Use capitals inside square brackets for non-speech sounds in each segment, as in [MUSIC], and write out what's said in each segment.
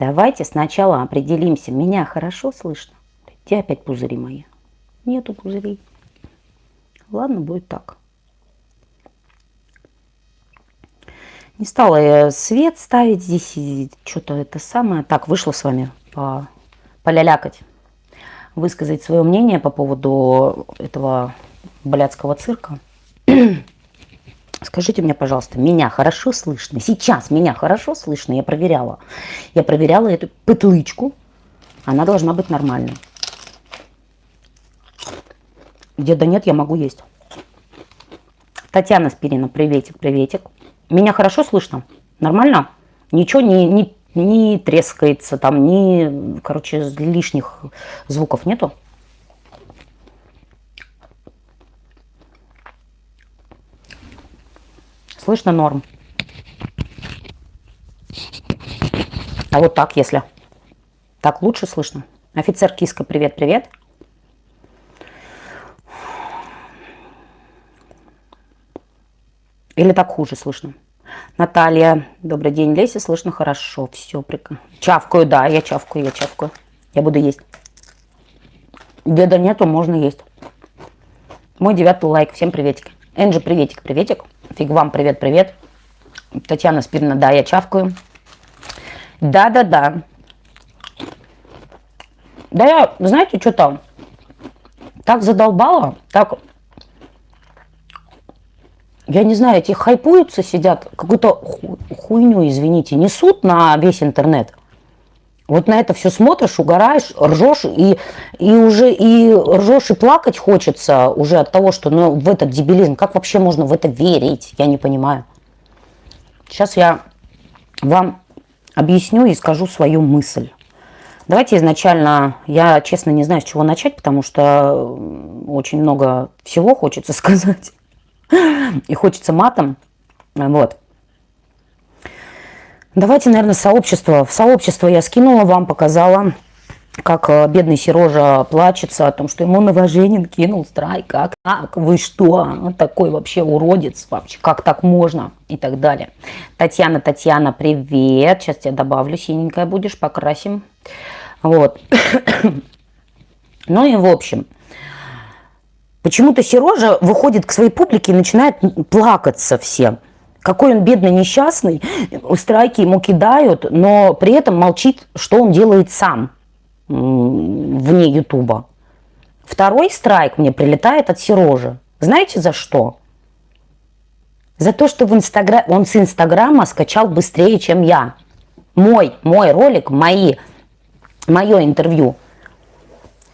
Давайте сначала определимся. Меня хорошо слышно? Где опять пузыри мои? Нету пузырей. Ладно, будет так. Не стала я свет ставить здесь, что-то это самое. Так, вышла с вами по, полялякать, высказать свое мнение по поводу этого блядского цирка. [CLEARS THROAT] Скажите мне, пожалуйста, меня хорошо слышно? Сейчас меня хорошо слышно? Я проверяла. Я проверяла эту петлычку. Она должна быть нормальной. Где да нет, я могу есть. Татьяна Спирина, приветик, приветик. Меня хорошо слышно? Нормально? Ничего не, не, не трескается, там ни, короче, лишних звуков нету? Слышно норм. А вот так, если. Так лучше слышно. Офицер Киска, привет-привет. Или так хуже слышно? Наталья, добрый день. Леся, слышно хорошо. Все, прекрасно. Чавкаю, да, я чавкаю, я чавкаю. Я буду есть. Деда нету, можно есть. Мой девятый лайк. Всем приветик. Энджи, приветик, приветик. Фиг вам, привет-привет. Татьяна Спирина, да, я чавкаю. Да-да-да. Да я, знаете, что там? Так задолбала, так... Я не знаю, эти хайпуются, сидят, какую-то хуйню, извините, несут на весь интернет. Вот на это все смотришь, угораешь, ржешь, и, и уже и ржешь, и плакать хочется уже от того, что ну, в этот дебилизм, как вообще можно в это верить, я не понимаю. Сейчас я вам объясню и скажу свою мысль. Давайте изначально, я честно не знаю, с чего начать, потому что очень много всего хочется [LAUGHS] сказать. И хочется матом. Вот. Давайте, наверное, сообщество. В сообщество я скинула вам, показала, как э, бедный Сережа плачется о том, что ему Новоженин кинул страйк. Как так? Вы что? Вот такой вообще уродец вообще. Как так можно? И так далее. Татьяна, Татьяна, привет. Сейчас тебя добавлю. Синенькая будешь, покрасим. Вот. [COUGHS] ну и в общем. Почему-то Сережа выходит к своей публике и начинает плакаться всем. Какой он бедный, несчастный, страйки ему кидают, но при этом молчит, что он делает сам вне Ютуба. Второй страйк мне прилетает от Сережи. Знаете за что? За то, что в Инстагра... он с Инстаграма скачал быстрее, чем я. Мой, мой ролик, мои, мое интервью.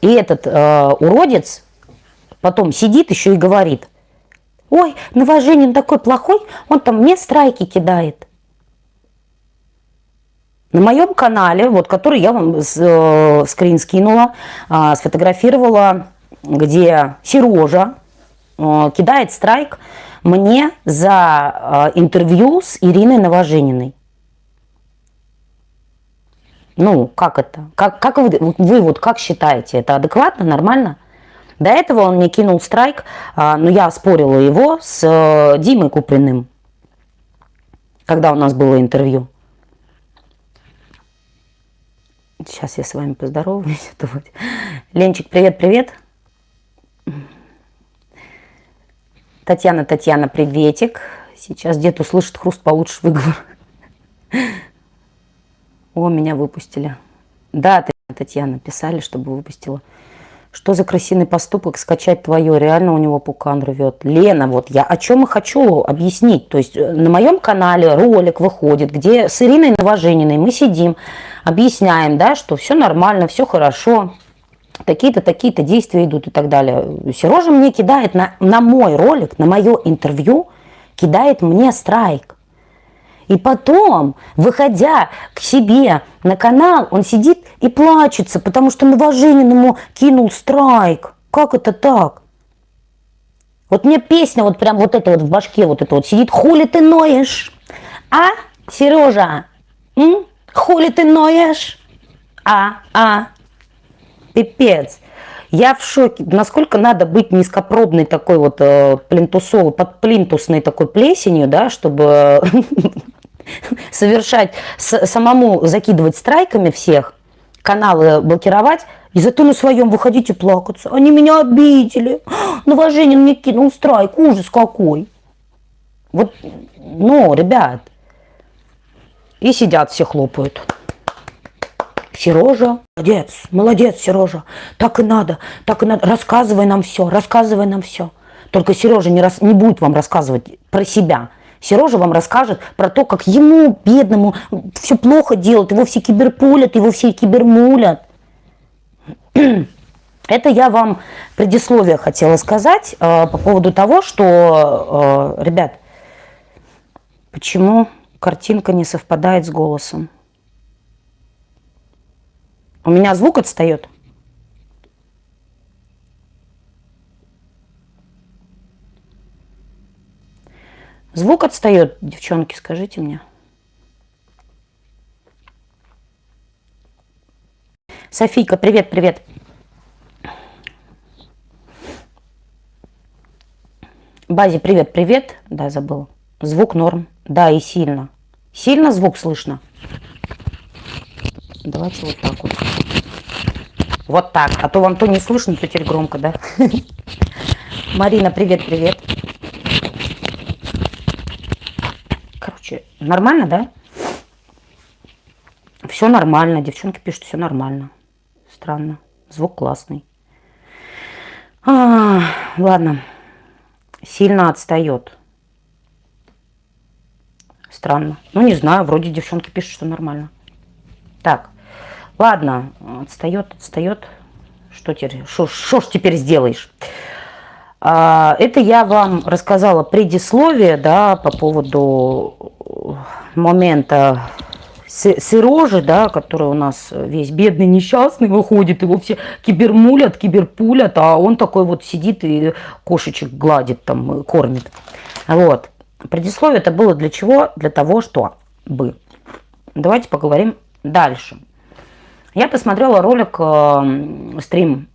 И этот э, уродец потом сидит еще и говорит – Ой, Новоженин такой плохой, он там мне страйки кидает. На моем канале, вот, который я вам э, скрин скинула, э, сфотографировала, где Сережа э, кидает страйк мне за э, интервью с Ириной Новожениной. Ну, как это? Как, как вы, вы вот как считаете, это адекватно, нормально? До этого он мне кинул страйк, а, но я спорила его с э, Димой Куприным, когда у нас было интервью. Сейчас я с вами поздороваюсь. [LAUGHS] Ленчик, привет-привет. Татьяна, Татьяна, приветик. Сейчас дед услышит хруст, получше выговор. [LAUGHS] О, меня выпустили. Да, Татьяна, писали, чтобы выпустила. Что за крысиный поступок скачать твое? Реально у него пукан рвет. Лена, вот я о чем и хочу объяснить. То есть э, на моем канале ролик выходит, где с Ириной Новожениной мы сидим, объясняем, да, что все нормально, все хорошо. Такие-то, такие-то действия идут и так далее. Сережа мне кидает на, на мой ролик, на мое интервью, кидает мне страйк. И потом, выходя к себе на канал, он сидит и плачется, потому что Новоженин ему кинул страйк. Как это так? Вот мне песня вот прям вот это вот в башке вот это вот сидит. Хули ты ноешь? А, Сережа? М? Хули ты ноешь? А, а, пипец. Я в шоке, насколько надо быть низкопробной такой вот э, плинтусовой, под плинтусной такой плесенью, да, чтобы [LAUGHS] [LAUGHS] совершать, самому закидывать страйками всех, каналы блокировать, и зато на своем выходите плакаться. Они меня обидели. [GASPS] Новоженин мне кинул страйк. Ужас какой. Вот, ну, ребят. И сидят все хлопают. Сережа, молодец, молодец, Сережа. Так и надо, так и надо. Рассказывай нам все, рассказывай нам все. Только Сережа не, рас, не будет вам рассказывать про себя. Сережа вам расскажет про то, как ему, бедному, все плохо делают, его все киберпулят, его все кибермулят. [CLEARS THROAT] Это я вам предисловие хотела сказать э, по поводу того, что, э, ребят, почему картинка не совпадает с голосом. У меня звук отстает. Звук отстает, девчонки, скажите мне. Софийка, привет, привет. Базе, привет, привет. Да, забыл. Звук норм. Да, и сильно. Сильно звук слышно? Давайте вот так вот. Вот так. А то вам то не слышно, то теперь громко, да? [LAUGHS] Марина, привет, привет. Короче, нормально, да? Все нормально. Девчонки пишут, все нормально. Странно. Звук классный. А, ладно. Сильно отстает. Странно. Ну, не знаю, вроде девчонки пишут, что нормально. Так. Ладно, отстает, отстает. Что теперь? Что ж теперь сделаешь? А, это я вам рассказала предисловие, да, по поводу момента Сережи, да, который у нас весь бедный, несчастный выходит, его все кибермулят, киберпулят, а он такой вот сидит и кошечек гладит, там, кормит. Вот. Предисловие это было для чего? Для того, что бы. Давайте поговорим дальше. Я посмотрела ролик, э, стрим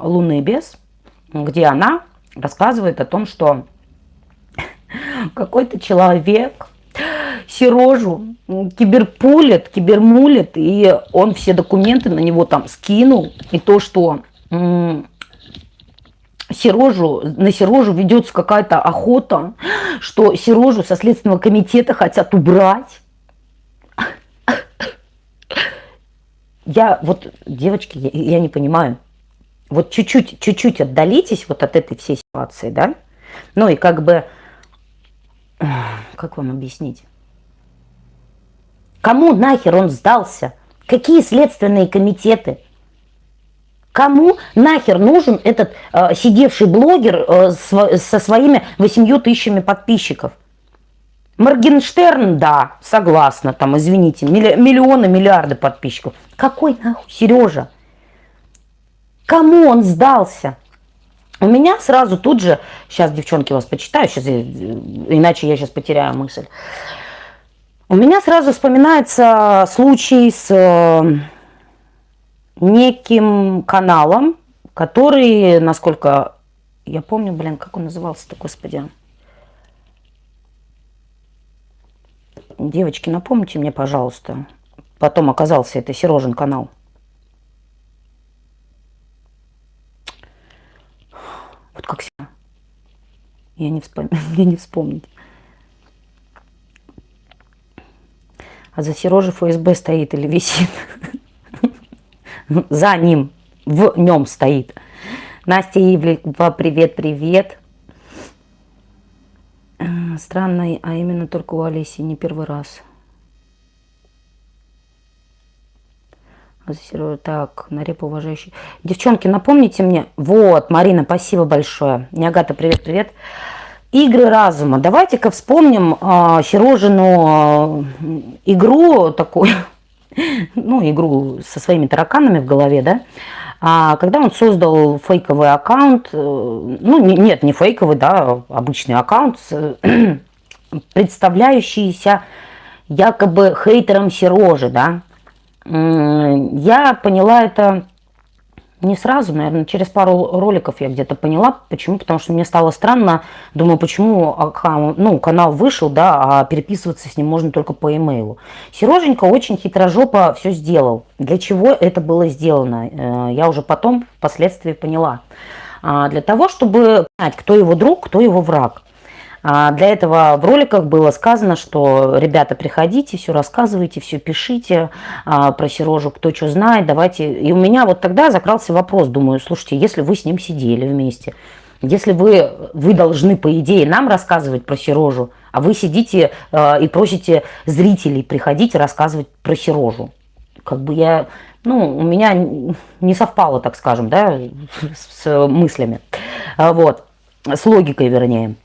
«Лунный бес», где она рассказывает о том, что [LAUGHS] какой-то человек Сережу киберпулит, кибермулит, и он все документы на него там скинул, и то, что Сережу, на Сережу ведется какая-то охота, что Сережу со Следственного комитета хотят убрать. Я вот, девочки, я, я не понимаю, вот чуть-чуть, чуть-чуть отдалитесь вот от этой всей ситуации, да? Ну и как бы, как вам объяснить? Кому нахер он сдался? Какие следственные комитеты? Кому нахер нужен этот э, сидевший блогер э, с, со своими 8 тысячами подписчиков? Моргенштерн, да, согласна, там, извините, миллионы, миллиарды подписчиков. Какой нахуй Сережа? Кому он сдался? У меня сразу тут же, сейчас, девчонки, вас почитаю, сейчас, э, иначе я сейчас потеряю мысль. У меня сразу вспоминается случай с э, неким каналом, который, насколько я помню, блин, как он назывался-то, господи. Девочки, напомните мне, пожалуйста. Потом оказался это Сережин канал. Вот как всегда. Я не, вспом... [LAUGHS] я не вспомнить. А за Сережей ФСБ стоит или висит? За ним, в нем стоит. Настя Ивлева, привет-привет. Странно, а именно только у Олеси, не первый раз. Так, на репу уважающий. Девчонки, напомните мне. Вот, Марина, спасибо большое. Нягата, привет-привет. Игры разума. Давайте-ка вспомним э, Сережину э, игру такую, [LAUGHS] ну, игру со своими тараканами в голове, да, а, когда он создал фейковый аккаунт, э, ну, не, нет, не фейковый, да, обычный аккаунт, [CLEARS THROAT] представляющийся якобы хейтером Сережи, да, я поняла это Не сразу, наверное, через пару роликов я где-то поняла. Почему? Потому что мне стало странно. Думаю, почему ну, канал вышел, да, а переписываться с ним можно только по имейлу. Сереженька очень хитрожопо все сделал. Для чего это было сделано? Э, я уже потом, впоследствии поняла. А, для того, чтобы понять, кто его друг, кто его враг. А, для этого в роликах было сказано, что ребята, приходите, все рассказывайте, все пишите а, про Сережу, кто что знает, давайте. И у меня вот тогда закрался вопрос, думаю, слушайте, если вы с ним сидели вместе, если вы, вы должны, по идее, нам рассказывать про Сережу, а вы сидите э, и просите зрителей приходить рассказывать про Сережу. Как бы я, ну, у меня не совпало, так скажем, да, [LAUGHS] с, с мыслями. Вот, с логикой, вернее.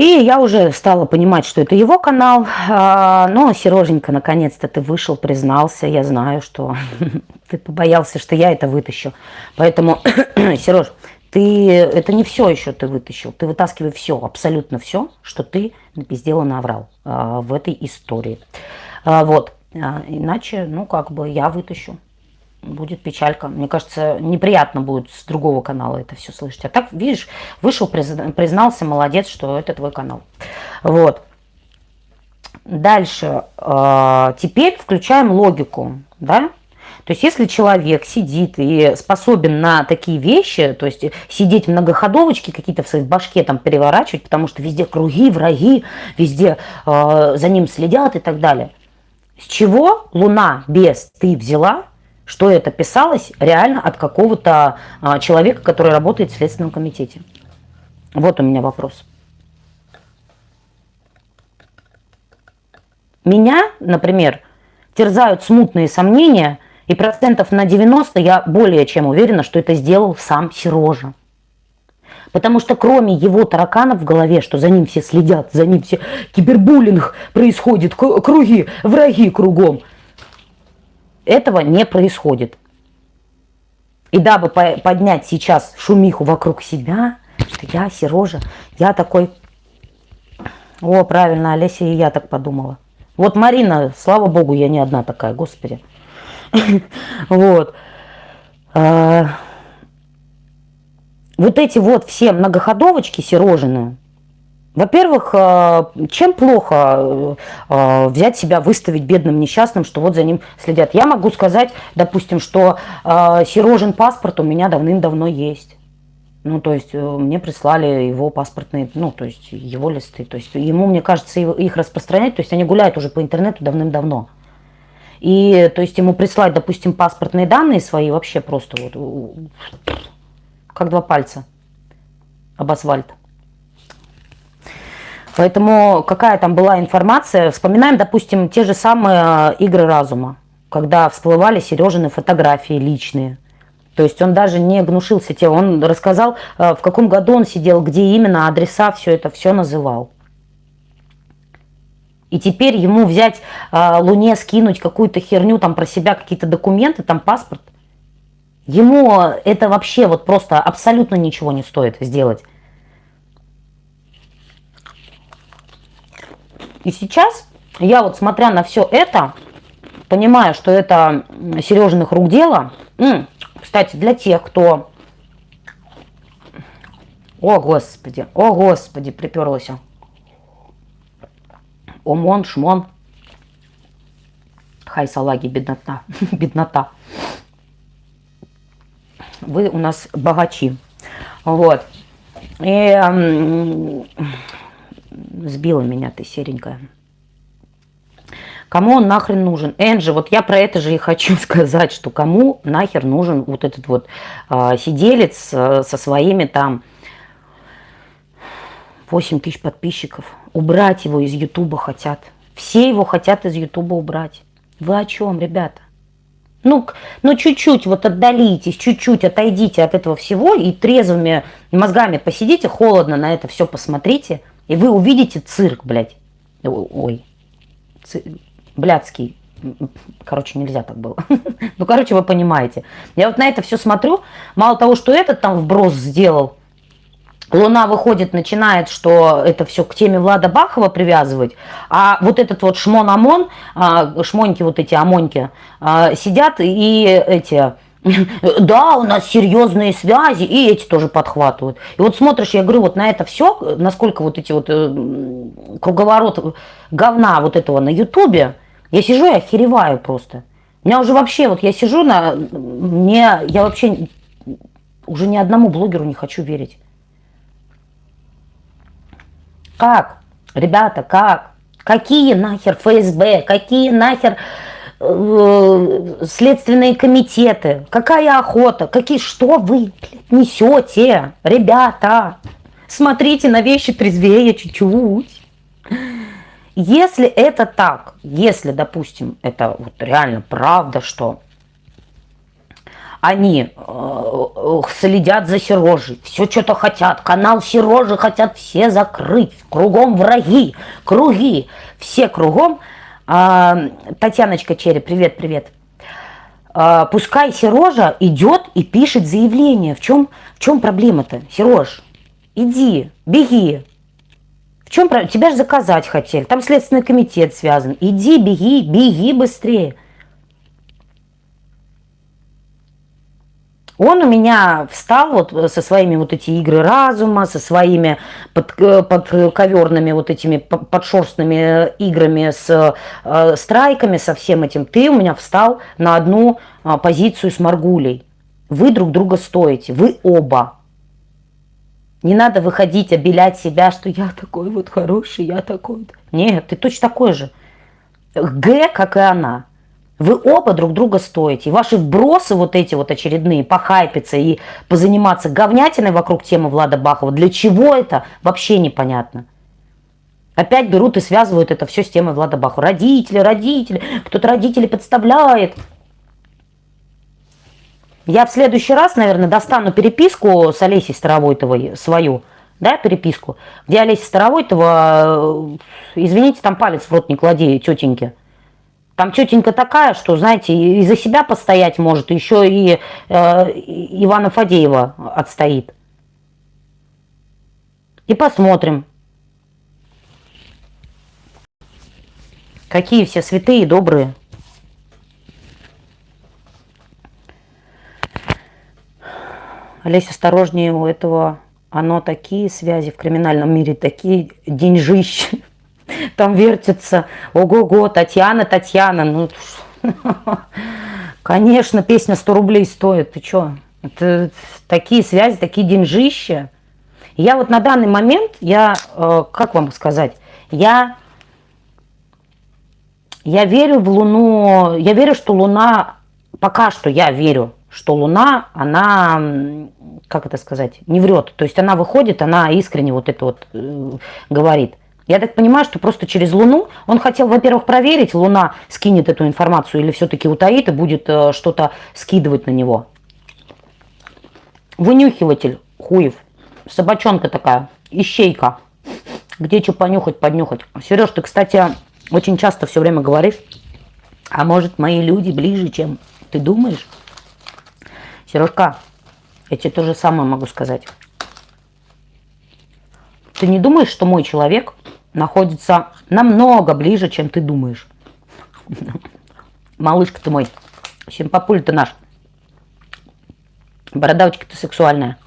И я уже стала понимать, что это его канал. А, но, Сереженька, наконец-то ты вышел, признался. Я знаю, что [LAUGHS] ты побоялся, что я это вытащу. Поэтому, [CLEARS THROAT] Сереж, ты, это не все еще ты вытащил. Ты вытаскивай все, абсолютно все, что ты напиздел и наврал а, в этой истории. А, вот. Иначе, ну, как бы я вытащу будет печалька. Мне кажется, неприятно будет с другого канала это все слышать. А так, видишь, вышел, признался, молодец, что это твой канал. Вот. Дальше. А, теперь включаем логику, да? То есть, если человек сидит и способен на такие вещи, то есть сидеть в многоходовочке какие-то в своей башке там переворачивать, потому что везде круги, враги, везде э, за ним следят и так далее. С чего Луна без ты взяла, что это писалось реально от какого-то а, человека, который работает в Следственном комитете. Вот у меня вопрос. Меня, например, терзают смутные сомнения, и процентов на 90 я более чем уверена, что это сделал сам Сережа. Потому что кроме его тараканов в голове, что за ним все следят, за ним все кибербуллинг происходит, круги, враги кругом – этого не происходит. И дабы поднять сейчас шумиху вокруг себя, что я, Сережа, я такой... О, правильно, Олеся и я так подумала. Вот Марина, слава богу, я не одна такая, господи. [LAUGHS] Вот. А, вот эти вот все многоходовочки Серожины, во-первых, э, чем плохо э, э, взять себя, выставить бедным несчастным, что вот за ним следят? Я могу сказать, допустим, что Сережин паспорт у меня давным-давно есть. Ну, то есть мне прислали его паспортные, ну, то есть его листы. То есть ему, мне кажется, их распространять, то есть они гуляют уже по интернету давным-давно. И, то есть ему прислать, допустим, паспортные данные свои вообще просто вот, как два пальца об асфальт. Поэтому какая там была информация, вспоминаем, допустим, те же самые э, игры разума, когда всплывали Сережины фотографии личные. То есть он даже не гнушился тем, он рассказал, э, в каком году он сидел, где именно, адреса, все это, все называл. И теперь ему взять э, Луне, скинуть какую-то херню там про себя, какие-то документы, там паспорт. Ему это вообще вот просто абсолютно ничего не стоит сделать. И сейчас я вот смотря на все это, понимаю, что это Сережиных рук дело. Кстати, для тех, кто... О, Господи, о, Господи, приперлась. Омон, шмон. Хай, салаги, беднота. [LAUGHS] беднота. Вы у нас богачи. Вот. И сбила меня ты, серенькая. Кому он нахрен нужен? Энджи, вот я про это же и хочу [LAUGHS] сказать, что кому нахер нужен вот этот вот э, сиделец э, со своими там 8 тысяч подписчиков. Убрать его из Ютуба хотят. Все его хотят из Ютуба убрать. Вы о чем, ребята? Ну, ну чуть-чуть вот отдалитесь, чуть-чуть отойдите от этого всего и трезвыми мозгами посидите, холодно на это все посмотрите – и вы увидите цирк, блядь. Ой, ци... блядский. Короче, нельзя так было. [LAUGHS] ну, короче, вы понимаете. Я вот на это все смотрю. Мало того, что этот там вброс сделал, Луна выходит, начинает, что это все к теме Влада Бахова привязывать, а вот этот вот шмон-амон, а, шмоньки вот эти, амоньки, а, сидят и эти [LAUGHS] Да, у нас серьезные связи, и эти тоже подхватывают. И вот смотришь, я говорю, вот на это все, насколько вот эти вот э, круговорот говна вот этого на Ютубе, я сижу и охереваю просто. У меня уже вообще, вот я сижу на, мне, я вообще уже ни одному блогеру не хочу верить. Как? Ребята, как? Какие нахер ФСБ? Какие нахер следственные комитеты? Какая охота? Какие, что вы несете? Ребята, смотрите на вещи трезвее чуть-чуть. Если это так, если, допустим, это вот реально правда, что они э, следят за Сережей, все что-то хотят, канал Сережи хотят все закрыть, кругом враги, круги, все кругом. Э, Татьяночка Черри, привет, привет. Э, пускай Сережа идет и пишет заявление. В чем, в чем проблема-то? Сереж, иди, беги. В чем проблема? Тебя же заказать хотели, там Следственный комитет связан. Иди, беги, беги быстрее. Он у меня встал вот со своими вот эти игры разума, со своими под, э, подковерными вот этими подшерстными играми с э, страйками, со всем этим. Ты у меня встал на одну э, позицию с Маргулей. Вы друг друга стоите, вы оба. Не надо выходить, обелять себя, что я такой вот хороший, я такой. Нет, ты точно такой же. Г, как и она. Вы оба друг друга стоите. И ваши вбросы вот эти вот очередные, похайпиться и позаниматься говнятиной вокруг темы Влада Бахова, для чего это, вообще непонятно. Опять берут и связывают это все с темой Влада Бахова. Родители, родители, кто-то родители подставляет. Я в следующий раз, наверное, достану переписку с Олесей Старовойтовой, свою, да, переписку, где Олеся Старовойтова, э, извините, там палец в рот не клади, тетеньки. Там тетенька такая, что, знаете, и за себя постоять может, еще и э, Ивана Фадеева отстоит. И посмотрим, какие все святые и добрые. Олесь, осторожнее у этого, оно такие связи в криминальном мире, такие деньжищи там вертится. Ого-го, Татьяна, Татьяна. Ну, [LAUGHS] конечно, песня 100 рублей стоит. Ты что? Это такие связи, такие деньжища. Я вот на данный момент, я, э, как вам сказать, я, я верю в Луну, я верю, что Луна, пока что я верю, что Луна, она, как это сказать, не врет. То есть она выходит, она искренне вот это вот э, говорит. Я так понимаю, что просто через Луну он хотел, во-первых, проверить, Луна скинет эту информацию или все-таки утаит и будет э, что-то скидывать на него. Вынюхиватель хуев. Собачонка такая, ищейка. Где что понюхать, поднюхать. Сереж, ты, кстати, очень часто все время говоришь, а может мои люди ближе, чем ты думаешь? Сережка, я тебе то же самое могу сказать. Ты не думаешь, что мой человек находится намного ближе, чем ты думаешь. Малышка ты мой. Симпапуль ты наш. Бородавочка ты сексуальная.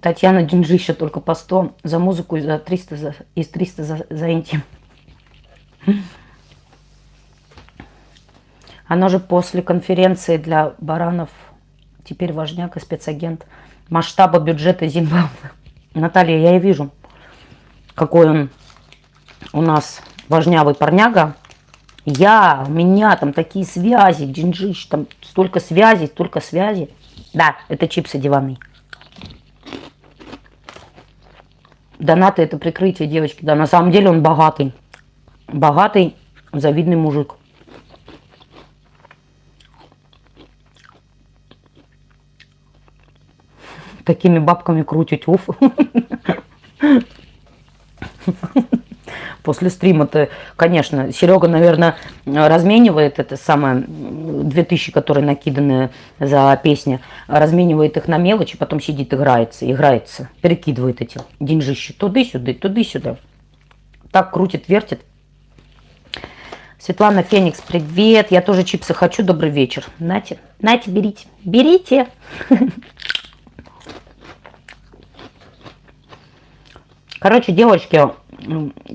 Татьяна Деньжища только по 100 за музыку и за 300 за, из 300 за, за интим. Она же после конференции для баранов теперь важняк и спецагент масштаба бюджета Зимбабве. [LAUGHS] Наталья, я и вижу, какой он у нас важнявый парняга. Я, у меня там такие связи, джинджиш, там столько связей, столько связей. Да, это чипсы диванные. Донаты это прикрытие, девочки. Да, на самом деле он богатый. Богатый, завидный мужик. Такими бабками крутить, уф. После стрима-то, конечно, Серега, наверное, разменивает это самое, 2000, которые накиданы за песни, разменивает их на мелочи, потом сидит, играется, играется, перекидывает эти деньжищи туды-сюда, туды-сюда. Так крутит, вертит. Светлана Феникс, привет. Я тоже чипсы хочу. Добрый вечер. Нате, нате, берите. Берите. Короче, девочки,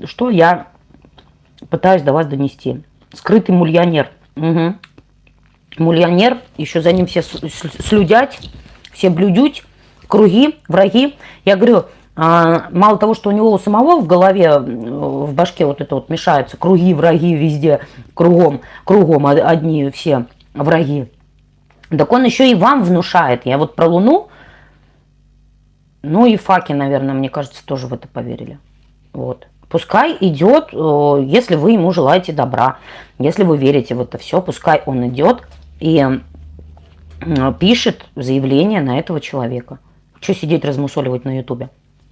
что я пытаюсь до вас донести. Скрытый мульонер. Угу. Мульонер, еще за ним все слюдять, все блюдють, круги, враги. Я говорю, а, мало того, что у него у самого в голове, в башке вот это вот мешается, круги, враги везде, кругом, кругом одни все враги. Так он еще и вам внушает. Я вот про Луну, ну и факи, наверное, мне кажется, тоже в это поверили. Вот. Пускай идет, э, если вы ему желаете добра, если вы верите в это все, пускай он идет и пишет заявление на этого человека. Что сидеть размусоливать на ютубе?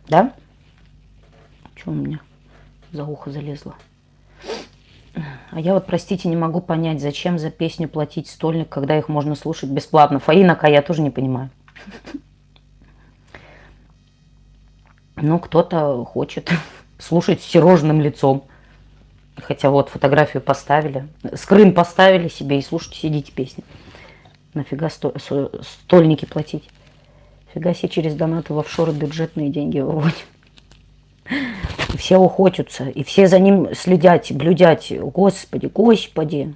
Да? Что у меня за ухо залезло? А я вот, простите, не могу понять, зачем за песню платить стольник, когда их можно слушать бесплатно. Фаинака я тоже не понимаю. [LAUGHS] Ну, кто-то хочет [LAUGHS] слушать с сирожным лицом. Хотя вот фотографию поставили, скрин поставили себе и слушайте, сидите песни. Нафига стольники платить? Фига себе через донаты в офшоры бюджетные деньги выводят. И [LAUGHS] все охотятся, и все за ним следят, блюдят. Господи, господи.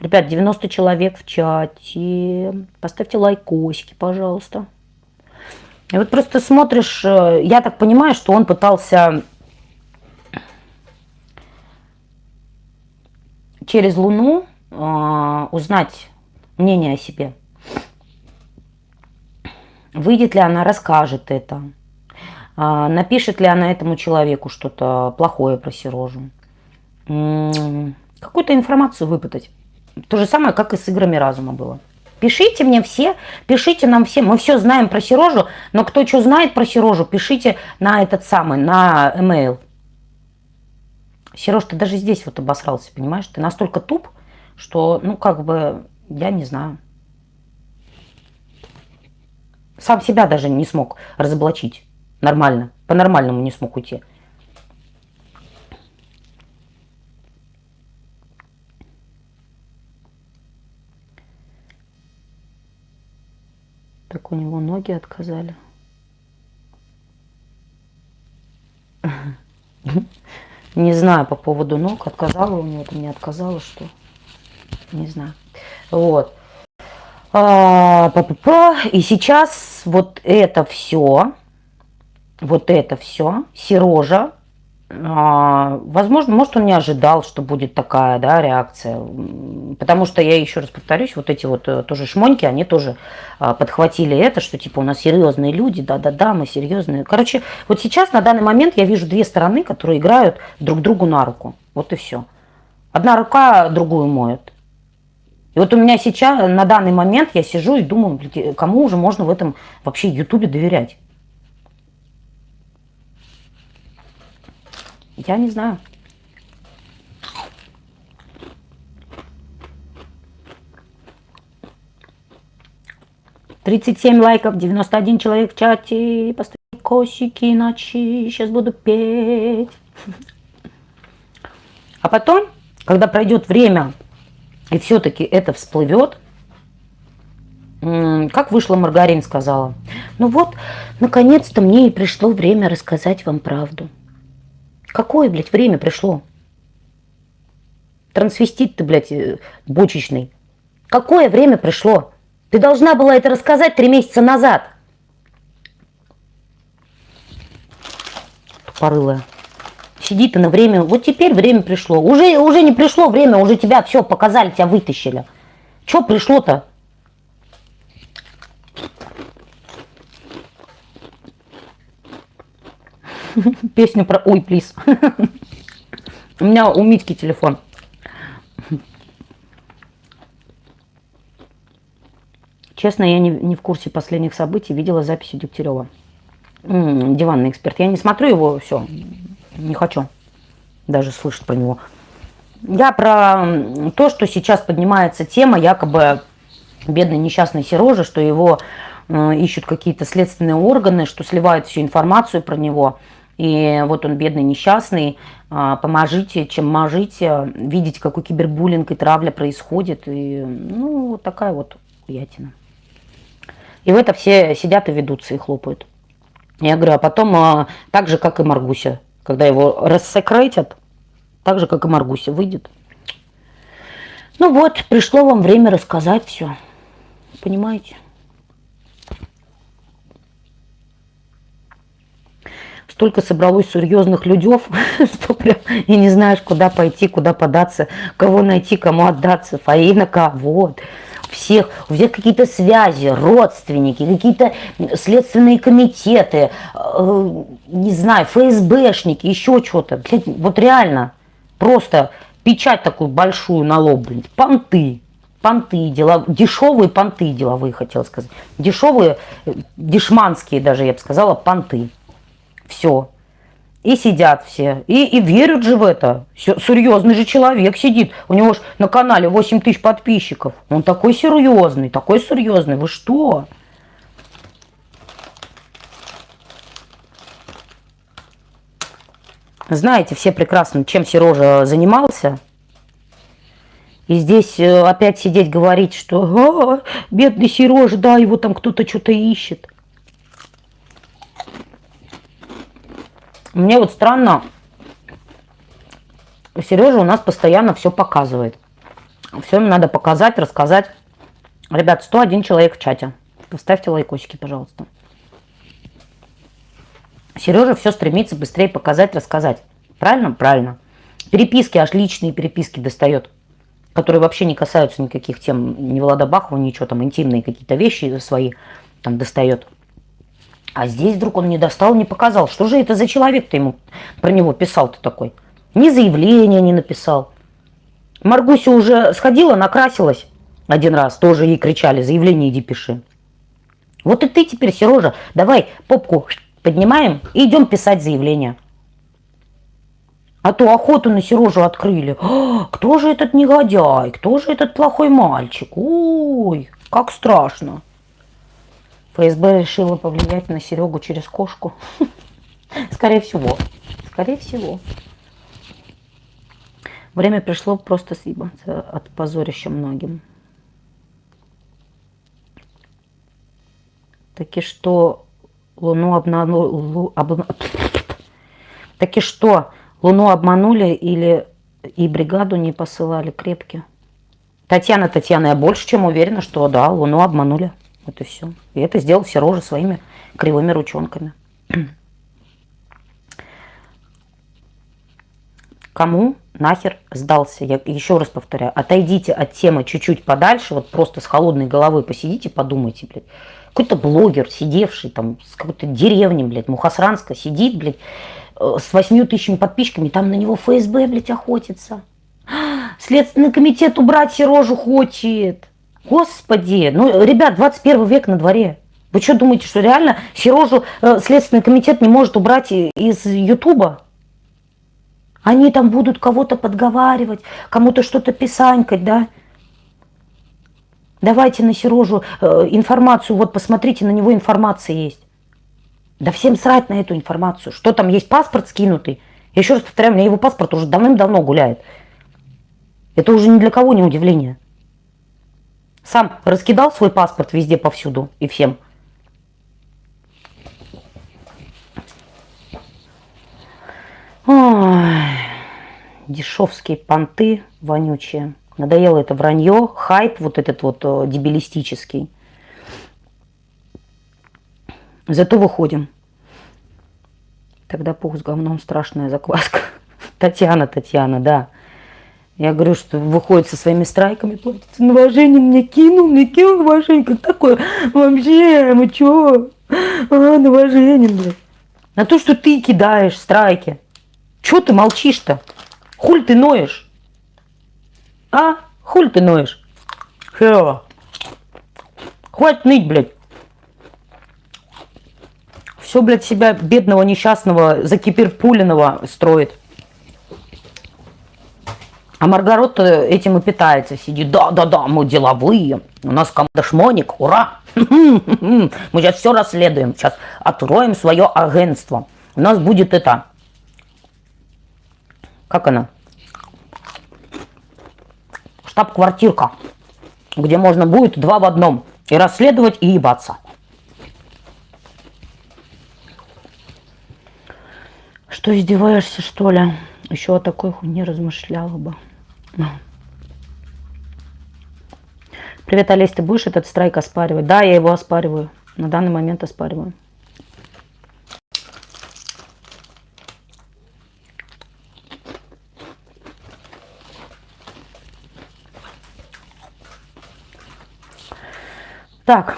Ребят, 90 человек в чате. Поставьте лайкосики, пожалуйста. И вот просто смотришь, э, я так понимаю, что он пытался через Луну э, узнать мнение о себе. Выйдет ли она, расскажет это. А, напишет ли она этому человеку что-то плохое про Сережу. Какую-то информацию выпытать. То же самое, как и с играми разума было. Пишите мне все, пишите нам все. Мы все знаем про Сережу, но кто что знает про Сережу, пишите на этот самый, на email. Сереж, ты даже здесь вот обосрался, понимаешь? Ты настолько туп, что, ну, как бы, я не знаю. Сам себя даже не смог разоблачить. Нормально. По-нормальному не смог уйти. Так у него ноги отказали. Не знаю по поводу ног, отказала у него, не отказала, что. Не знаю. Вот. А. И сейчас вот это все, вот это все, Сережа, возможно, может, он не ожидал, что будет такая да, реакция. Потому что, я еще раз повторюсь, вот эти вот э, тоже шмоньки, они тоже а, подхватили это, что типа у нас серьезные люди, да-да-да, мы серьезные. Короче, вот сейчас на данный момент я вижу две стороны, которые играют друг другу на руку. Вот и все. Одна рука другую моет. И вот у меня сейчас, на данный момент, я сижу и думаю, кому уже можно в этом вообще Ютубе доверять? Я не знаю. Тридцать семь лайков, 91 человек в чате. Поставьте косики, иначе сейчас буду петь. А потом, когда пройдет время, и все-таки это всплывет, как вышла Маргарин сказала, ну вот, наконец-то мне и пришло время рассказать вам правду. Какое, блядь, время пришло? Трансвестит ты, блядь, э, бочечный. Какое время пришло? Ты должна была это рассказать три месяца назад. Тупорылая. Сиди ты на время. Вот теперь время пришло. Уже, уже не пришло время, уже тебя все показали, тебя вытащили. Что пришло-то? [LAUGHS] Песню про... Ой, плиз. [LAUGHS] У меня у Митьки телефон. Честно, я не, не в курсе последних событий. Видела записи Дегтярева. Диванный эксперт. Я не смотрю его, все. Не хочу даже слышать про него. Я про то, что сейчас поднимается тема якобы бедной несчастной Серожи, что его э, ищут какие-то следственные органы, что сливают всю информацию про него. И вот он бедный, несчастный. А, поможите, чем можете. Видите, какой кибербуллинг и травля происходит. И, ну, вот такая вот ятина. И в это все сидят и ведутся и хлопают. Я говорю, а потом, а, так же, как и Маргуся, когда его рассекретят, так же, как и Маргуся выйдет. Ну вот, пришло вам время рассказать все. Понимаете? Столько собралось серьезных людей, [LAUGHS] что прям и не знаешь, куда пойти, куда податься, кого найти, кому отдаться. Фаина кого? Всех, у всех какие-то связи, родственники, какие-то следственные комитеты, э, не знаю, ФСБшники, еще что-то. Вот реально, просто печать такую большую на лоб, блин, понты. Понты, дела, дешевые понты деловые, хотел сказать. Дешевые, э, дешманские даже, я бы сказала, понты. Все. И сидят все. И, и верят же в это. Серьезный же человек сидит. У него же на канале 8 тысяч подписчиков. Он такой серьезный, такой серьезный. Вы что? Знаете все прекрасно, чем Сережа занимался. И здесь э, опять сидеть говорить, что а, бедный Сережа, да, его там кто-то что-то ищет. Мне вот странно, Сережа у нас постоянно все показывает. Все им надо показать, рассказать. Ребят, 101 человек в чате. Поставьте лайкосики, пожалуйста. Сережа все стремится быстрее показать, рассказать. Правильно? Правильно. Переписки, аж личные переписки достает, которые вообще не касаются никаких тем, ни Влада Бахова, ничего там, интимные какие-то вещи свои там достает. А здесь вдруг он не достал, не показал. Что же это за человек-то ему про него писал-то такой? Ни заявления не написал. Маргуся уже сходила, накрасилась один раз. Тоже ей кричали, заявление иди пиши. Вот и ты теперь, Сережа, давай попку поднимаем и идем писать заявление. А то охоту на Сережу открыли. О, кто же этот негодяй? Кто же этот плохой мальчик? Ой, как страшно. ФСБ решила повлиять на Серегу через кошку. [LAUGHS] Скорее всего. Скорее всего. Время пришло просто съебаться от позорища многим. Таки что Луну обманули... Об... [LAUGHS] Таки что Луну обманули или и бригаду не посылали крепкие? Татьяна, Татьяна, я больше чем уверена, что да, Луну обманули. Вот и все. И это сделал Сережа своими кривыми ручонками. Кому нахер сдался? Я еще раз повторяю, отойдите от темы чуть-чуть подальше, вот просто с холодной головой посидите, подумайте, блядь. Какой-то блогер, сидевший там с какой-то деревни, блядь, Мухасранска, сидит, блядь, э, с восьмью тысячами подписчиками, там на него ФСБ, блядь, охотится. Следственный комитет убрать Сережу хочет. Господи, ну, ребят, 21 век на дворе. Вы что думаете, что реально Сережу э, Следственный комитет не может убрать из Ютуба? Они там будут кого-то подговаривать, кому-то что-то писанькать, да? Давайте на Сережу э, информацию, вот посмотрите, на него информация есть. Да всем срать на эту информацию. Что там есть паспорт скинутый? Еще раз повторяю, у меня его паспорт уже давным-давно гуляет. Это уже ни для кого не удивление. Сам раскидал свой паспорт везде, повсюду и всем. Ой, дешевские понты вонючие. Надоело это вранье, хайп вот этот вот э, дебилистический. Зато выходим. Тогда пух с говном страшная закваска. [LAUGHS] Татьяна, Татьяна, да. Я говорю, что выходит со своими страйками, платит. Новоженин мне кинул, мне кинул Новоженин. Как такое? Вообще, мы чё? А, Новоженин, блядь. На то, что ты кидаешь страйки. Чё ты молчишь-то? Хуль ты ноешь? А? Хуль ты ноешь? Херово. Хватит ныть, блядь. Все, блядь, себя бедного, несчастного, закипирпуленного строит. А Маргарот этим и питается, сидит, да-да-да, мы деловые, у нас команда шмоник, ура! [LAUGHS] Мы сейчас все расследуем, сейчас откроем свое агентство. у нас будет это... Как она? Штаб-квартирка, где можно будет два в одном. И расследовать, и ебаться. Что, издеваешься, что ли? Еще о такой хуйне размышляла бы. Привет, Олесь, ты будешь этот страйк оспаривать? Да, я его оспариваю. На данный момент оспариваю. Так.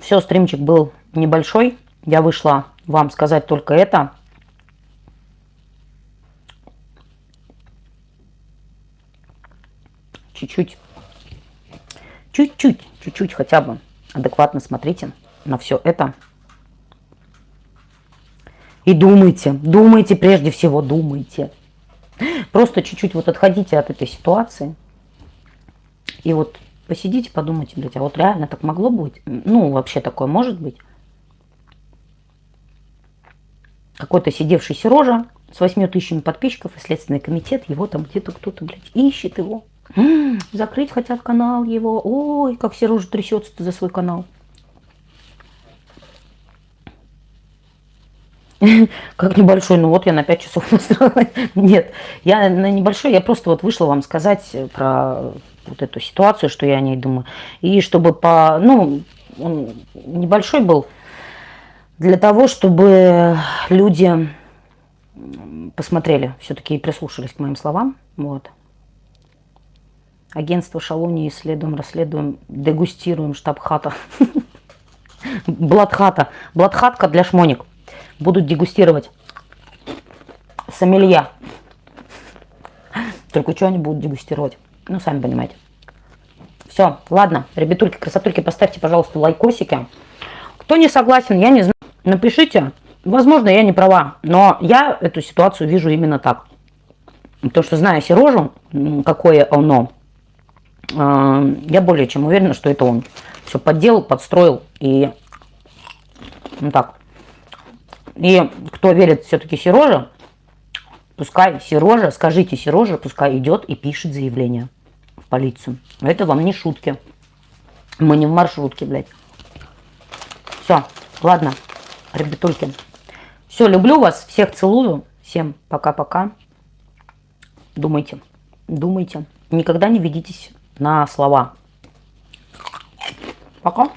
Все, стримчик был небольшой. Я вышла вам сказать только это. Чуть-чуть чуть-чуть, чуть-чуть хотя бы адекватно смотрите на все это. И думайте, думайте прежде всего, думайте. Просто чуть-чуть вот отходите от этой ситуации. И вот посидите, подумайте, блядь, а вот реально так могло быть? Ну, вообще такое может быть? Какой-то сидевший Сережа с 8 тысячами подписчиков и Следственный комитет, его там где-то кто-то, блядь, ищет его. [GASPS] Закрыть хотят канал его. Ой, как Сережа трясется за свой канал. [LAUGHS] Как небольшой, ну вот я на 5 часов [LAUGHS] настроила. Нет, я на небольшой, я просто вот вышла вам сказать про вот эту ситуацию, что я о ней думаю. И чтобы по, ну, он небольшой был, для того, чтобы люди посмотрели все-таки и прислушались к моим словам. Вот. Агентство Шалуни исследуем, расследуем, дегустируем штаб-хата. [LAUGHS] Бладхата. Бладхатка для шмоник. Будут дегустировать. Сомелья. Только что они будут дегустировать? Ну, сами понимаете. Все, ладно, ребятульки, красотульки, поставьте, пожалуйста, лайкосики. Кто не согласен, я не знаю, напишите. Возможно, я не права, но я эту ситуацию вижу именно так. То, что зная Сережу, какое оно, я более чем уверена, что это он все подделал, подстроил и ну так. И кто верит все-таки Сероже, пускай Сережа, скажите Сереже, пускай идет и пишет заявление в полицию. Это вам не шутки. Мы не в маршрутке, блядь. Все, ладно, ребятульки. Все, люблю вас, всех целую. Всем пока-пока. Думайте, думайте. Никогда не ведитесь на слова. Пока.